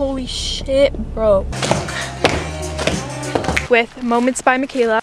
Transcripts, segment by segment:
Holy shit, bro. With Moments by Michaela.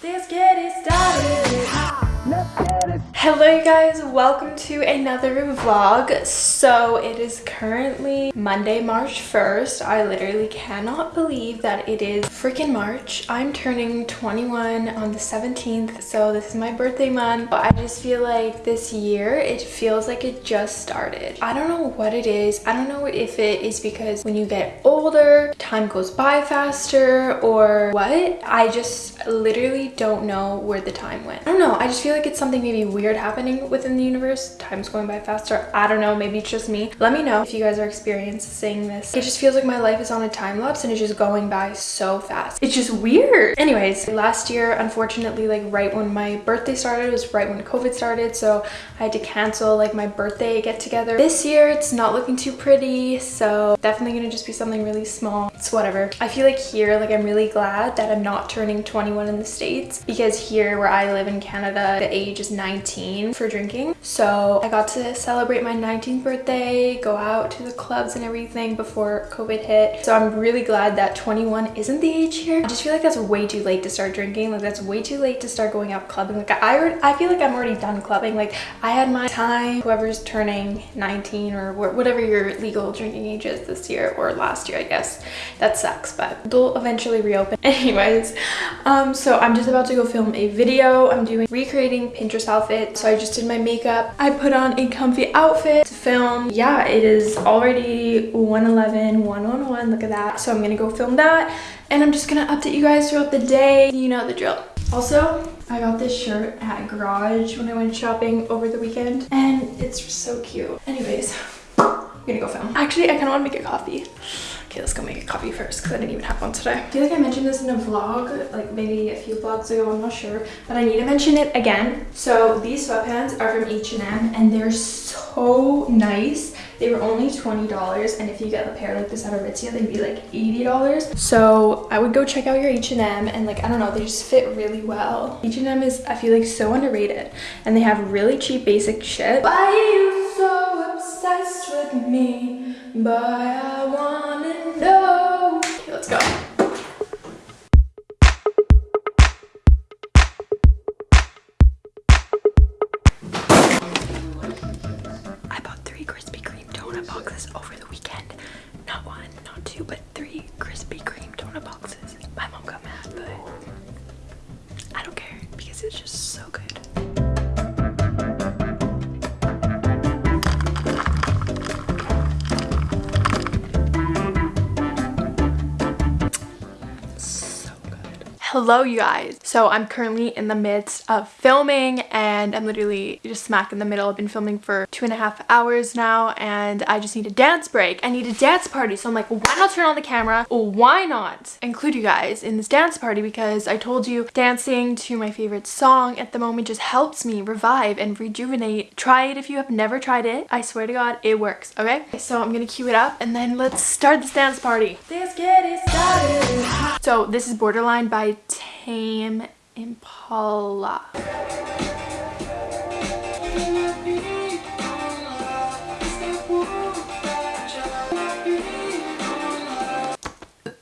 Hello you guys, welcome to another vlog. So it is currently Monday, March 1st. I literally cannot believe that it is freaking March. I'm turning 21 on the 17th, so this is my birthday month. But I just feel like this year, it feels like it just started. I don't know what it is. I don't know if it is because when you get older, time goes by faster or what. I just literally don't know where the time went. I don't know. I just feel like it's something maybe weird happening within the universe. Time's going by faster. I don't know. Maybe it's just me. Let me know if you guys are experiencing this. It just feels like my life is on a time lapse and it's just going by so fast. It's just weird. Anyways, last year, unfortunately, like right when my birthday started was right when COVID started. So I had to cancel like my birthday get together. This year, it's not looking too pretty. So definitely gonna just be something really small. It's whatever. I feel like here, like I'm really glad that I'm not turning 21 in the States because here where I live in Canada, the age is 19 for drinking. So I got to celebrate my 19th birthday, go out to the clubs and everything before COVID hit. So I'm really glad that 21 isn't the age here. I just feel like that's way too late to start drinking. Like that's way too late to start going out clubbing. Like I, I feel like I'm already done clubbing. Like I had my time, whoever's turning 19 or whatever your legal drinking age is this year or last year, I guess. That sucks, but they'll eventually reopen. Anyways, um, so I'm just about to go film a video. I'm doing recreating Pinterest outfit. So I just did my makeup. I put on a comfy outfit to film. Um, yeah, it is already 111, 111. Look at that. So I'm gonna go film that and I'm just gonna update you guys throughout the day. You know the drill. Also, I got this shirt at Garage when I went shopping over the weekend and it's so cute. Anyways, gonna go film. Actually, I kind of want to make a coffee. Okay, let's go make a coffee first because I didn't even have one today. I feel like I mentioned this in a vlog, like maybe a few vlogs ago, I'm not sure. But I need to mention it again. So these sweatpants are from H&M and they're so nice. They were only $20 and if you get a pair like this at Aritzia, they'd be like $80. So I would go check out your H&M and like, I don't know, they just fit really well. H&M is, I feel like so underrated and they have really cheap basic shit. Why me? Hello you guys. So i'm currently in the midst of filming and i'm literally just smack in the middle. I've been filming for two and a half hours now and i just need a dance break. I need a dance party. So i'm like why not turn on the camera? Why not include you guys in this dance party? Because i told you dancing to my favorite song at the moment just helps me revive and rejuvenate. Try it if you have never tried it. I swear to god it works okay? So i'm gonna cue it up and then let's start this dance party. So this is borderline by Tame Impala.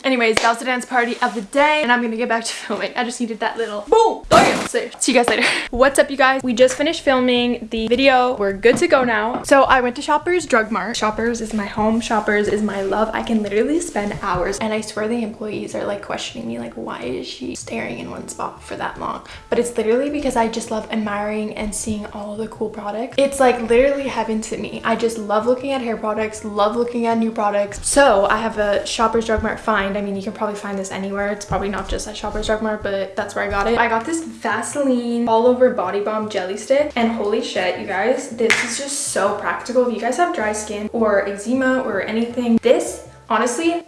Anyways, that was the dance party of the day and I'm gonna get back to filming. I just needed that little boom. So see you guys later. What's up you guys? We just finished filming the video. We're good to go now. So I went to Shoppers Drug Mart. Shoppers is my home. Shoppers is my love. I can literally spend hours and I swear the employees are like questioning me like why is she staring in one spot for that long? But it's literally because I just love admiring and seeing all the cool products. It's like literally heaven to me. I just love looking at hair products, love looking at new products. So I have a Shoppers Drug Mart find I mean, you can probably find this anywhere. It's probably not just at Shoppers Drug Mart, but that's where I got it. I got this Vaseline all over body balm jelly stick and holy shit, you guys, this is just so practical. If you guys have dry skin or eczema or anything, this honestly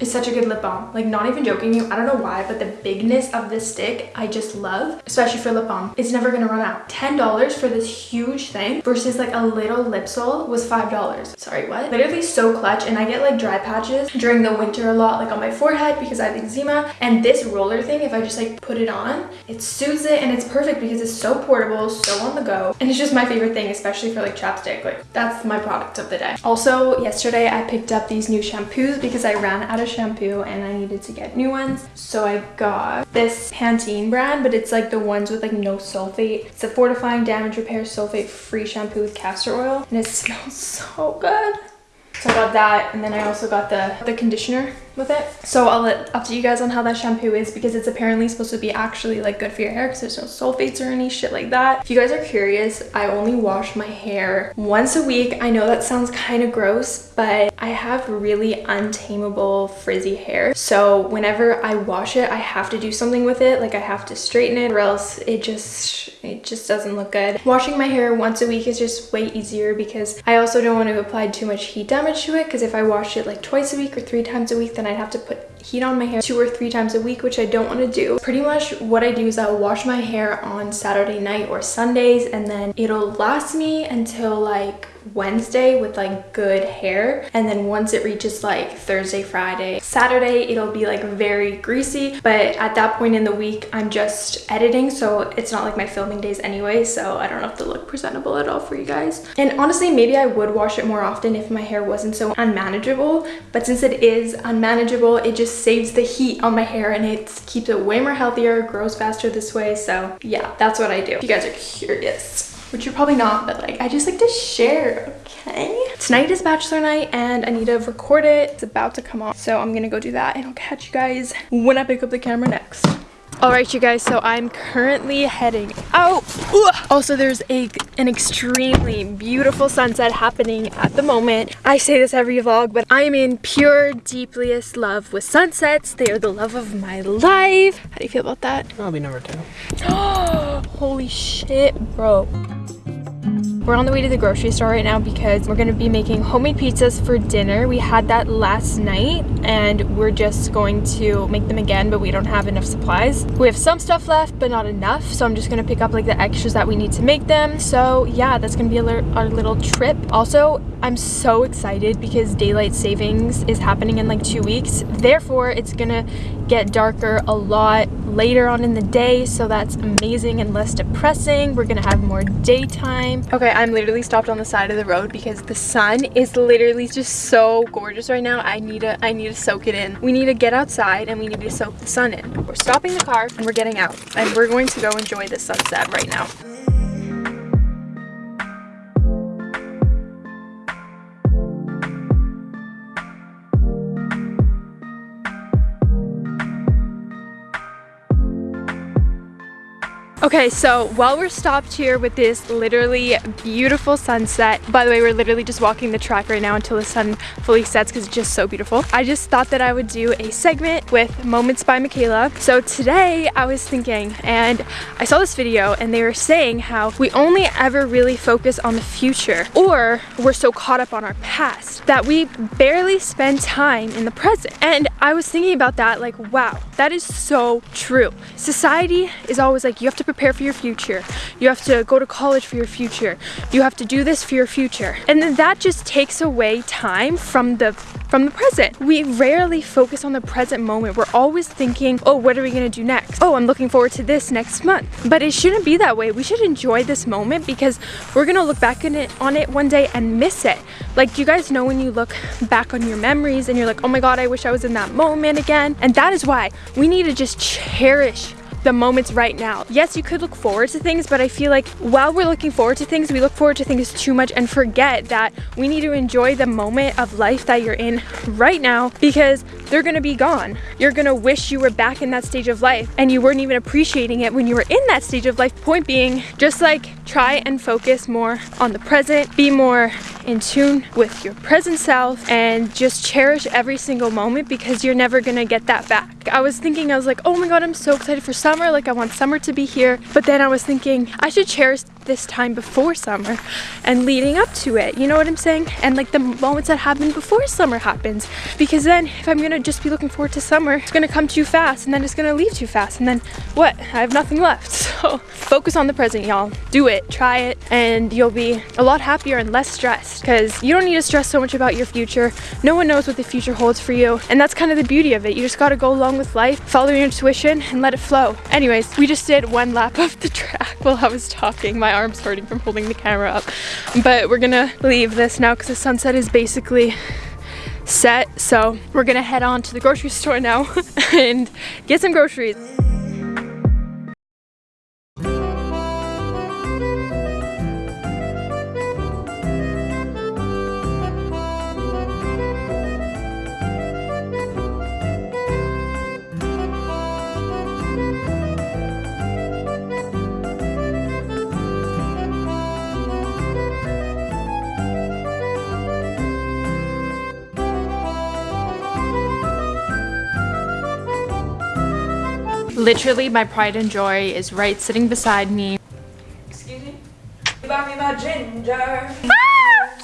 It's such a good lip balm. Like not even joking you, I don't know why, but the bigness of this stick I just love, especially for lip balm. It's never gonna run out. $10 for this huge thing versus like a little lip sole was $5. Sorry, what? Literally so clutch and I get like dry patches during the winter a lot like on my forehead because I have eczema and this roller thing, if I just like put it on, it soothes it and it's perfect because it's so portable, so on the go. And it's just my favorite thing, especially for like chapstick. Like that's my product of the day. Also, yesterday I picked up these new shampoos because I ran out of shampoo and I needed to get new ones. So I got this Pantene brand, but it's like the ones with like no sulfate. It's a fortifying damage repair sulfate free shampoo with castor oil and it smells so good. So I got that and then I also got the, the conditioner with it. So I'll let update you guys on how that shampoo is because it's apparently supposed to be actually like good for your hair because there's no sulfates or any shit like that. If you guys are curious, I only wash my hair once a week. I know that sounds kind of gross, but I have really untamable frizzy hair. So whenever I wash it, I have to do something with it. Like I have to straighten it or else it just, it just doesn't look good. Washing my hair once a week is just way easier because I also don't want to apply too much heat damage to it because if I wash it like twice a week or three times a week, then I'd have to put heat on my hair two or three times a week, which I don't want to do. Pretty much what I do is I'll wash my hair on Saturday night or Sundays and then it'll last me until like Wednesday with like good hair. And then once it reaches like Thursday Friday Saturday it'll be like very greasy. But at that point in the week I'm just editing so it's not like my filming days anyway so I don't have to look presentable at all for you guys. And honestly maybe I would wash it more often if my hair wasn't so unmanageable but since it is unmanageable it just saves the heat on my hair and it keeps it way more healthier grows faster this way so yeah that's what I do if you guys are curious which you're probably not, but like I just like to share, okay? Tonight is bachelor night and I need to record it. It's about to come on, so I'm gonna go do that and I'll catch you guys when I pick up the camera next. All right, you guys, so I'm currently heading out. Also, there's a an extremely beautiful sunset happening at the moment. I say this every vlog, but I'm in pure, deepliest love with sunsets. They are the love of my life. How do you feel about that? I'll be number two. Holy shit, bro. We're on the way to the grocery store right now because we're to be making homemade pizzas for dinner. We had that last night and we're just going to make them again, but we don't have enough supplies. We have some stuff left, but not enough. So I'm just to pick up like the extras that we need to make them. So yeah, that's to be our little trip. Also, I'm so excited because daylight savings is happening in like two weeks. Therefore, it's to get darker a lot later on in the day. So that's amazing and less depressing. We're to have more daytime. Okay, I'm literally stopped on the side of the road because the sun is literally just so gorgeous right now. I need to I need to soak it in. We need to get outside and we need to soak the sun in. We're stopping the car and we're getting out and we're going to go enjoy the sunset right now. Okay, so while we're stopped here with this literally beautiful sunset, by the way, we're literally just walking the track right now until the sun fully sets because it's just so beautiful. I just thought that I would do a segment with Moments by Michaela. So today I was thinking, and I saw this video and they were saying how we only ever really focus on the future or we're so caught up on our past that we barely spend time in the present. And I was thinking about that like, wow, that is so true. Society is always like, you have to prepare for your future. You have to go to college for your future. You have to do this for your future. And then that just takes away time from the from the present. We rarely focus on the present moment. We're always thinking, oh, what are we gonna do next? Oh, I'm looking forward to this next month. But it shouldn't be that way. We should enjoy this moment because we're gonna look back on it, on it one day and miss it. Like, you guys know when you look back on your memories and you're like, oh my God, I wish I was in that moment again. And that is why we need to just cherish the moments right now. Yes, you could look forward to things, but I feel like while we're looking forward to things, we look forward to things too much and forget that we need to enjoy the moment of life that you're in right now because they're gonna be gone. You're gonna wish you were back in that stage of life and you weren't even appreciating it when you were in that stage of life. Point being, just like try and focus more on the present, be more in tune with your present self and just cherish every single moment because you're never gonna get that back. I was thinking, I was like, oh my god, I'm so excited for summer. Like, I want summer to be here. But then I was thinking, I should cherish this time before summer and leading up to it. You know what I'm saying? And like the moments that happen before summer happens. Because then if I'm gonna just be looking forward to summer, it's gonna come too fast and then it's gonna leave too fast. And then what? I have nothing left. So focus on the present, y'all. Do it, try it, and you'll be a lot happier and less stressed because you don't need to stress so much about your future. No one knows what the future holds for you. And that's kind of the beauty of it. You just gotta go along with life, follow your intuition, and let it flow. Anyways, we just did one lap of the track while I was talking. My arm's hurting from holding the camera up. But we're gonna leave this now because the sunset is basically set. So we're gonna head on to the grocery store now and get some groceries. Literally, my pride and joy is right sitting beside me. Excuse me? You bought me my ginger. Ah,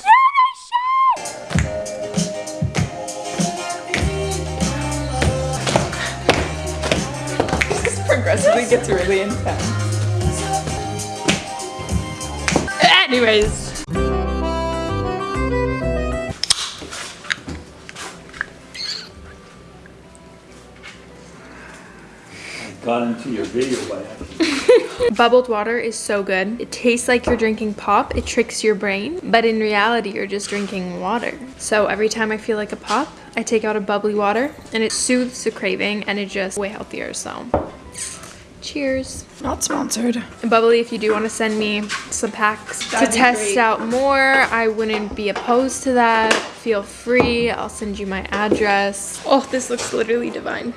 this progressively gets really intense. Anyways, got into your video by accident. Bubbled water is so good. It tastes like you're drinking pop. It tricks your brain. But in reality, you're just drinking water. So every time I feel like a pop, I take out a bubbly water and it soothes the craving and it's just way healthier. So cheers. Not sponsored. And bubly, if you do want to send me some packs That'd to test great. out more, I wouldn't be opposed to that. Feel free. I'll send you my address. Oh, this looks literally divine.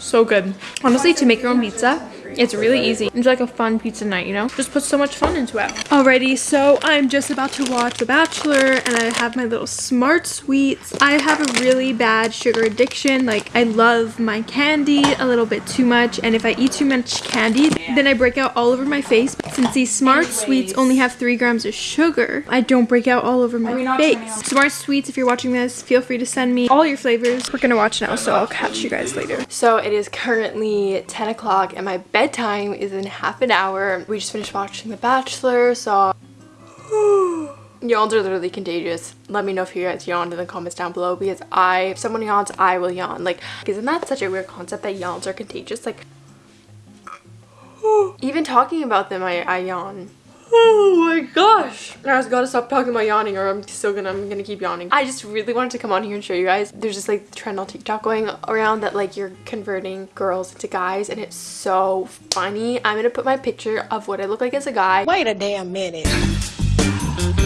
So good. Honestly, to make your own pizza, it's really easy. It's like a fun pizza night, you know? Just put so much fun into it. Alrighty, so I'm just about to watch The Bachelor and I have my little smart sweets. I have a really bad sugar addiction. Like, I love my candy a little bit too much. And if I eat too much candy, then I break out all over my face. Since these smart Anyways. sweets only have three grams of sugar, I don't break out all over my face. Smart sweets, if you're watching this, feel free to send me all your flavors. We're gonna watch now, so I'll catch you guys later. So it is currently 10 o'clock and my bed bedtime is in half an hour. We just finished watching The Bachelor, so... Yawns are literally contagious. Let me know if you guys yawned in the comments down below because I, if someone yawns, I will yawn. Like, isn't that such a weird concept that yawns are contagious? Like, even talking about them, I, I yawn. Oh my gosh. I just gotta stop talking about yawning or I'm still gonna I'm gonna keep yawning. I just really wanted to come on here and show you guys. There's just like trend on TikTok going around that like you're converting girls into guys and it's so funny. I'm gonna put my picture of what I look like as a guy. Wait a damn minute.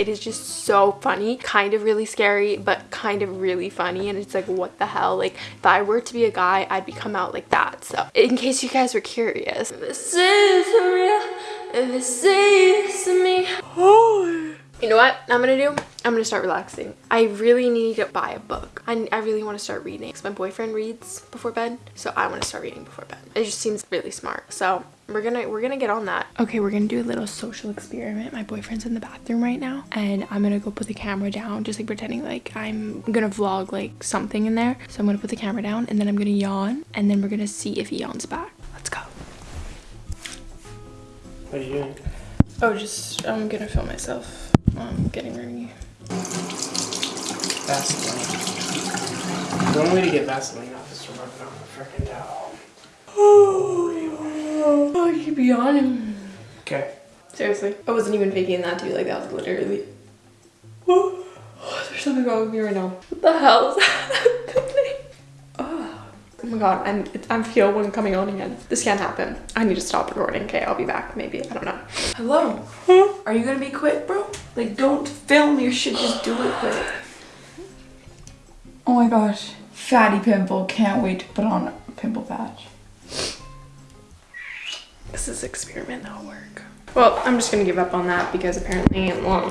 It is just so funny, kind of really scary, but kind of really funny. And it's like, what the hell? Like, if I were to be a guy, I'd become out like that. So, in case you guys were curious, this is real. This is me. You know what I'm gonna do? I'm gonna start relaxing. I really need to buy a book. I, I really want to start reading because my boyfriend reads before bed. So I want to start reading before bed. It just seems really smart. So we're gonna we're gonna get on that okay we're gonna do a little social experiment my boyfriend's in the bathroom right now and i'm gonna go put the camera down just like pretending like i'm gonna vlog like something in there so i'm gonna put the camera down and then i'm gonna yawn and then we're gonna see if he yawns back what are you doing oh just i'm gonna film myself I'm getting ready vaseline the only way to get vaseline off is to rub it on the freaking towel Oh, you keep yawning. Okay. Seriously. I wasn't even faking that to you. Like, that was literally... Oh, there's something wrong with me right now. What the hell is happening? My god, I'm, I'm feel one coming on again. This can't happen. I need to stop recording. Okay, I'll be back. Maybe. I don't know. Hello? Huh? Are you gonna be quick, bro? Like, don't film your shit. Just do it quick. Oh my gosh. Fatty pimple. Can't wait to put on a pimple patch this is experiment that'll work. Well, I'm just gonna give up on that because apparently well,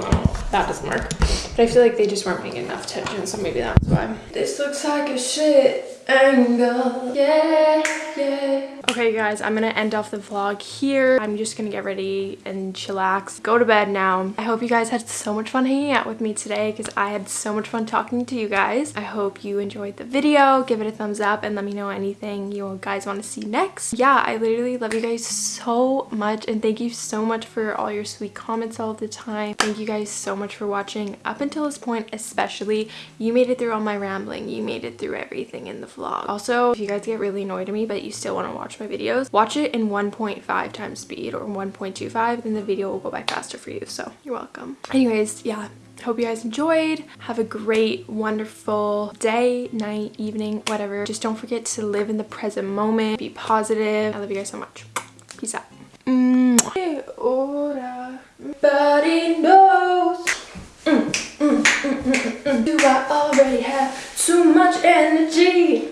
that doesn't work. But I feel like they just weren't paying enough attention, so maybe that's why. This looks like a shit angle. Yeah, yeah. Okay guys, I'm gonna end off the vlog here. I'm just gonna get ready and chillax, go to bed now. I hope you guys had so much fun hanging out with me today because I had so much fun talking to you guys. I hope you enjoyed the video. Give it a thumbs up and let me know anything you guys want to see next. Yeah, I literally love you guys so much and thank you so much for all your sweet comments all the time. Thank you guys so much for watching up until this point especially. You made it through all my rambling. You made it through everything in the vlog. Also, if you guys get really annoyed at me but you still want to watch my videos, watch it in 1.5 times speed or 1.25 then the video will go by faster for you. So you're welcome. Anyways, yeah, hope you guys enjoyed. Have a great wonderful day night evening whatever. Just don't forget to live in the present moment. Be positive. I love you guys so much. Peace out. Knows mm, mm, mm, Do I already have too much energy?